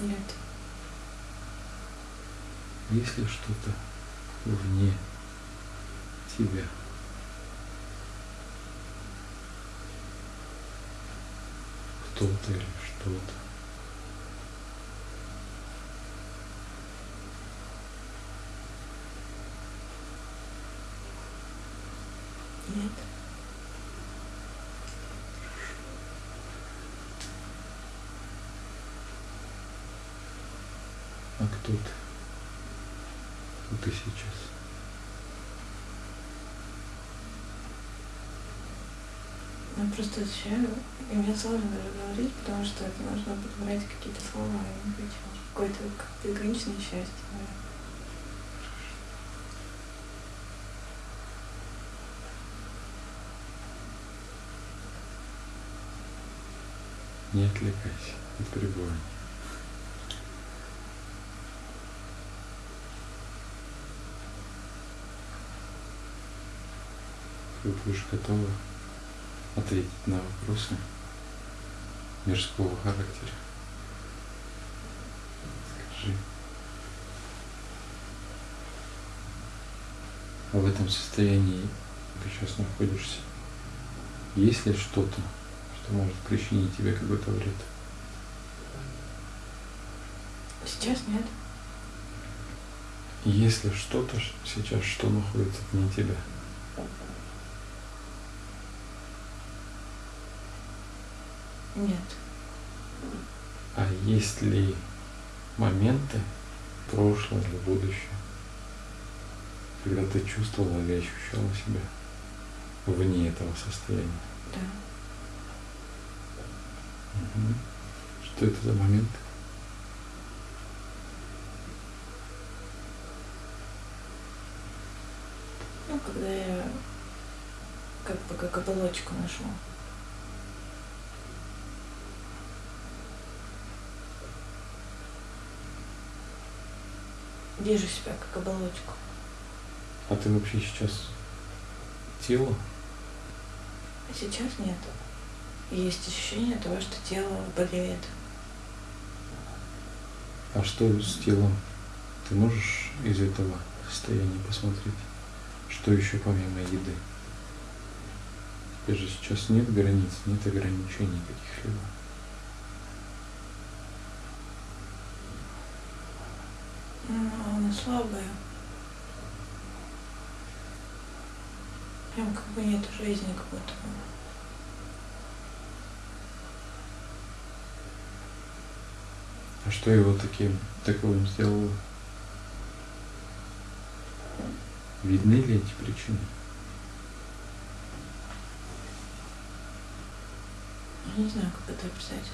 Нет. Есть ли что-то вне тебя? Кто-то или что-то? Нет. Ты? Кто ты сейчас? Я просто ощущаю, и мне сложно даже говорить, потому что это нужно подбирать какие-то слова, не хочу. Какое-то как безграничное счастье. Не отвлекайся от пребывания. Ты будешь готова ответить на вопросы мирского характера. Скажи. А в этом состоянии ты сейчас находишься? Есть ли что-то, что может причинить тебе какой-то вред? Сейчас нет. Если что-то ш- сейчас, что находится вне тебя? Нет. А есть ли моменты, прошлое или будущее, когда ты чувствовала или ощущала себя вне этого состояния? Да. Мгм. Что это за момент? Ну, когда я как бы как оболочку ношу. Вижу себя как оболочку. А ты вообще сейчас тело? А сейчас нет. Есть ощущение того, что тело болеет. А что с телом? Ты можешь из этого состояния посмотреть? Что еще помимо еды? Тебе же сейчас нет границ, нет ограничений каких-либо. Ну, она слабая. Прям как бы нет жизни как будто бы. А что его таким таковым сделало? Видны ли эти причины? Я не знаю, как это описать.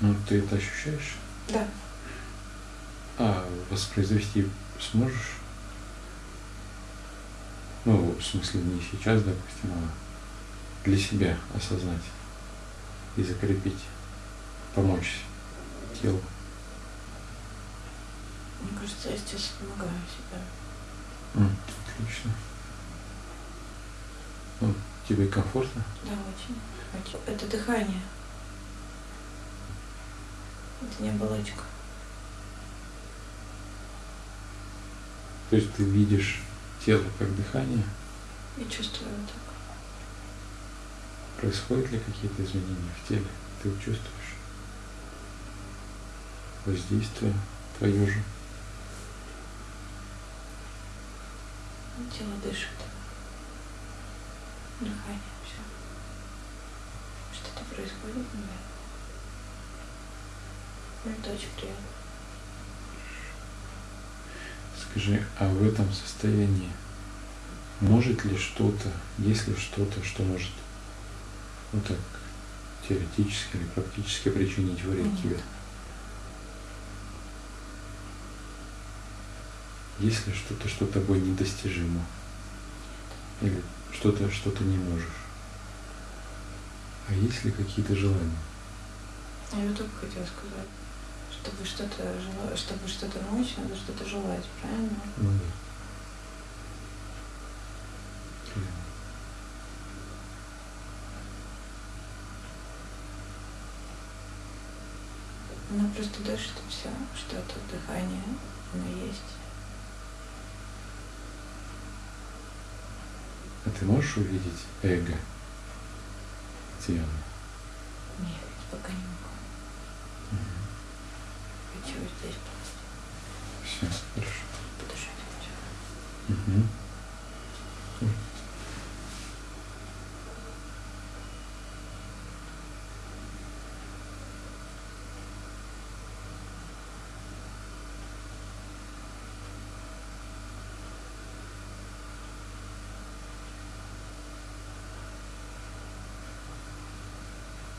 Ну, ты это ощущаешь? Да. А воспроизвести сможешь? Ну, в смысле, не сейчас, допустим, а для себя осознать и закрепить, помочь телу. Мне кажется, я сейчас помогаю себе. М, Отлично. Ну, тебе комфортно? Да. Очень. Это дыхание. Это не оболочка. То есть ты видишь тело как дыхание? И чувствую так. Происходят ли какие-то изменения в теле? Ты чувствуешь воздействие твое же? Тело дышит. Дыхание, все. Что-то происходит, наверное. Это очень приятно. Скажи, а в этом состоянии может ли что-то, есть ли что-то, что может, ну так, теоретически или практически причинить вред Нет. тебе? Есть ли что-то, что тобой недостижимо? Или что-то, что ты не можешь? А есть ли какие-то желания? Я вот только хотела сказать. Чтобы что-то чтобы что-то научить, надо что-то желать, правильно? Ну да. Она просто дышит и все, что это дыхание, оно есть. А ты можешь увидеть эго? Где оно? Нет, пока не могу. Хочу здесь Все, хорошо. подышать.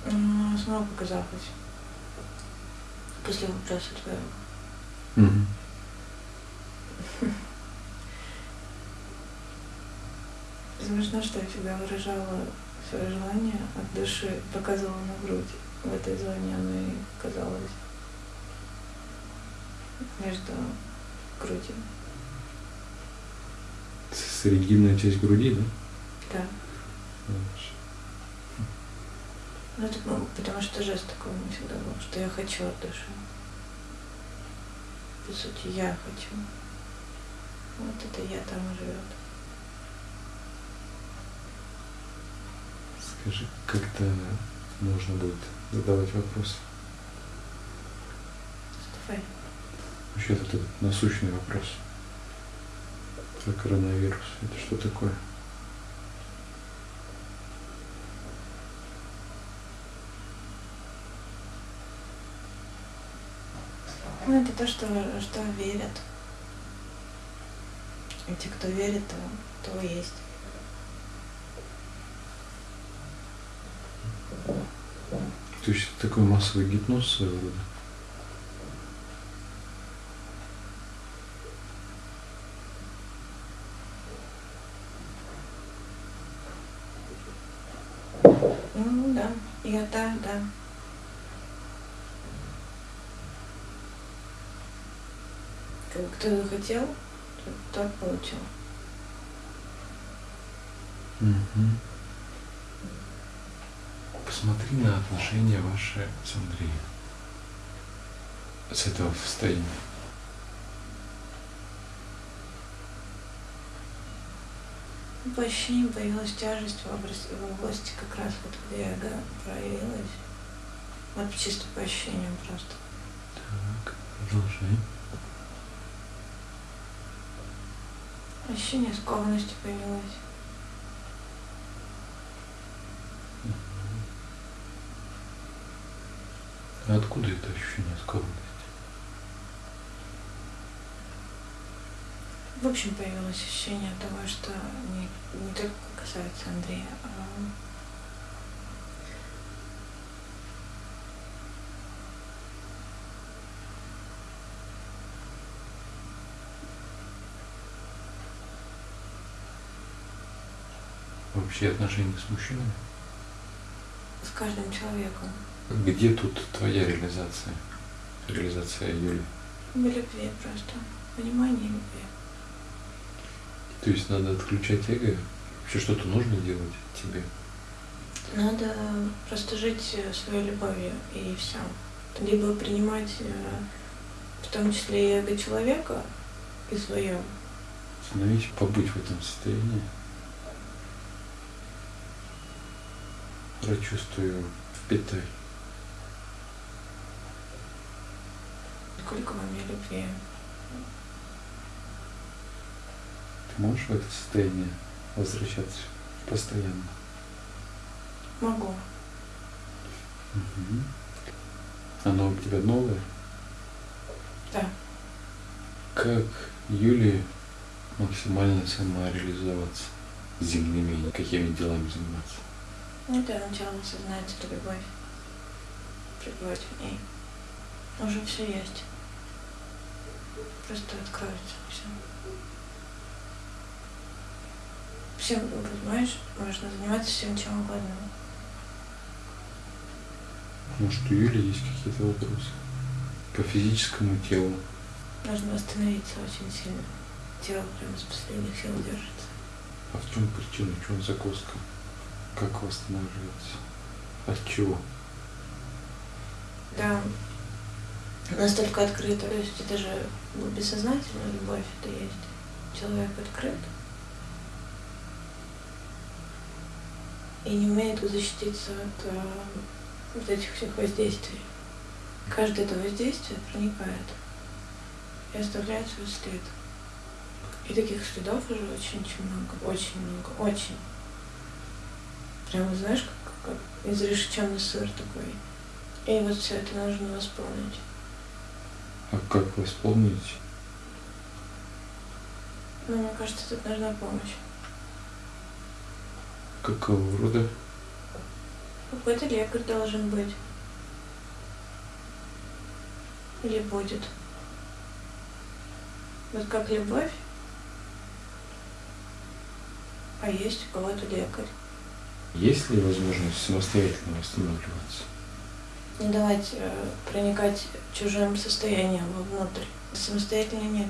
М, Смогу показалось. После вопроса твоего. Мгм. Смешно, что я всегда выражала свое желание от души, показывала на грудь. В этой зоне оно и казалось между грудью. Срединная часть груди, да? Да. Хорошо. Ну, это ну, потому что жест такой у меня всегда был, что я хочу от души. По сути, я хочу. Вот это я там живет. Скажи, когда можно будет задавать вопросы? Давай. Вообще этот насущный вопрос про коронавирус. Это что такое? Ну, это то, что, что верят. И те, кто верит, то, то есть. То есть это такой массовый гипноз своего рода? Ну да, я да, да. Кто захотел, тот, тот получил. Мгм. Посмотри на отношения ваши с Андреем. С этого состояния. По ощущениям появилась тяжесть в области, в области как раз вот где эго проявилась. Вот чисто по ощущениям просто. Так, продолжай. Ощущение скованности появилось. А откуда это ощущение скованности? В общем, появилось ощущение того, что не, не только касается Андрея, а Вообще отношения с мужчинами? с каждым человеком. Где тут твоя реализация? Реализация Юли? В любви просто. Понимание любви. То есть надо отключать эго? Вообще что-то нужно делать тебе? Надо просто жить э, своей любовью и все. Либо принимать э, в том числе и эго человека и свое. Остановись, побыть в этом состоянии. Прочувствую, впитай. Сколько во мне любви. Ты можешь в это состояние возвращаться постоянно? Могу. Мгм. Оно у тебя новое? Да. Как Юлии максимально самореализоваться? Земными какими делами заниматься? Ну, для начала осознать эту любовь. Пребывать в ней. Уже все есть. Просто откроется все. Всем, понимаешь, можно заниматься всем чем угодно. Может, у Юли есть какие-то вопросы по физическому телу? Нужно восстановиться очень сильно. Тело прям из последних сил держится. А в чем причина, в чем загвоздка? Как восстанавливаться? От чего? Да, настолько открыто. То есть это же ну, бессознательная любовь, это есть. Человек открыт и не умеет защититься от э, вот этих всех воздействий. Каждое это воздействие проникает и оставляет свой след. И таких следов уже очень-очень много, очень много, очень. Прямо, знаешь, как, как изрешеченный сыр такой. И вот все это нужно восполнить. А как восполнить? Ну, мне кажется, тут нужна помощь. Какого рода? Какой-то лекарь должен быть. Или будет. Вот как любовь, а есть у кого-то лекарь. Есть ли возможность самостоятельно восстанавливаться? Не давать э, проникать чужим состоянием вовнутрь. Самостоятельно нет.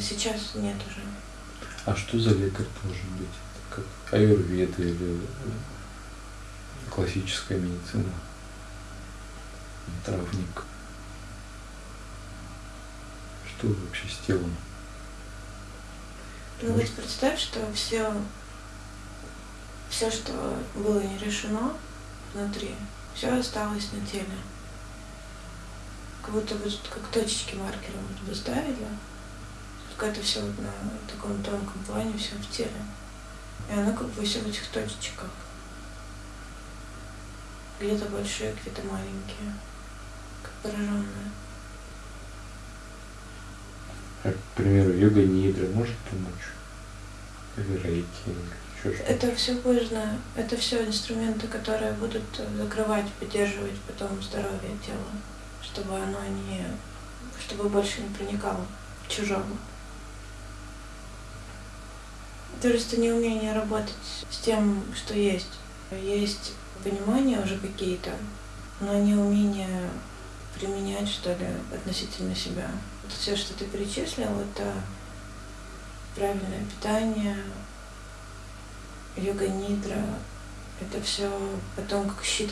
Сейчас нет уже. А что за лекарь должен быть? Как аюрведа или классическая медицина? Травник. Что вообще с телом? Ну вот представь, что все, все, что было не решено внутри, все осталось на теле. Как будто бы как точечки маркером вот выставили, только это все вот на таком тонком плане, все в теле. И оно как бы все в этих точечках. Где-то большие, где-то маленькие, как пораженные. Как, к примеру, йога нидра может помочь? Или Это все поздно, это все инструменты, которые будут закрывать, поддерживать потом здоровье тела, чтобы оно не, чтобы больше не проникало в чужого. Просто неумение работать с тем, что есть. Есть понимания уже какие-то, но не умение применять, что ли, относительно себя. Все, что ты перечислил, это правильное питание, йога нидра, это все потом как щит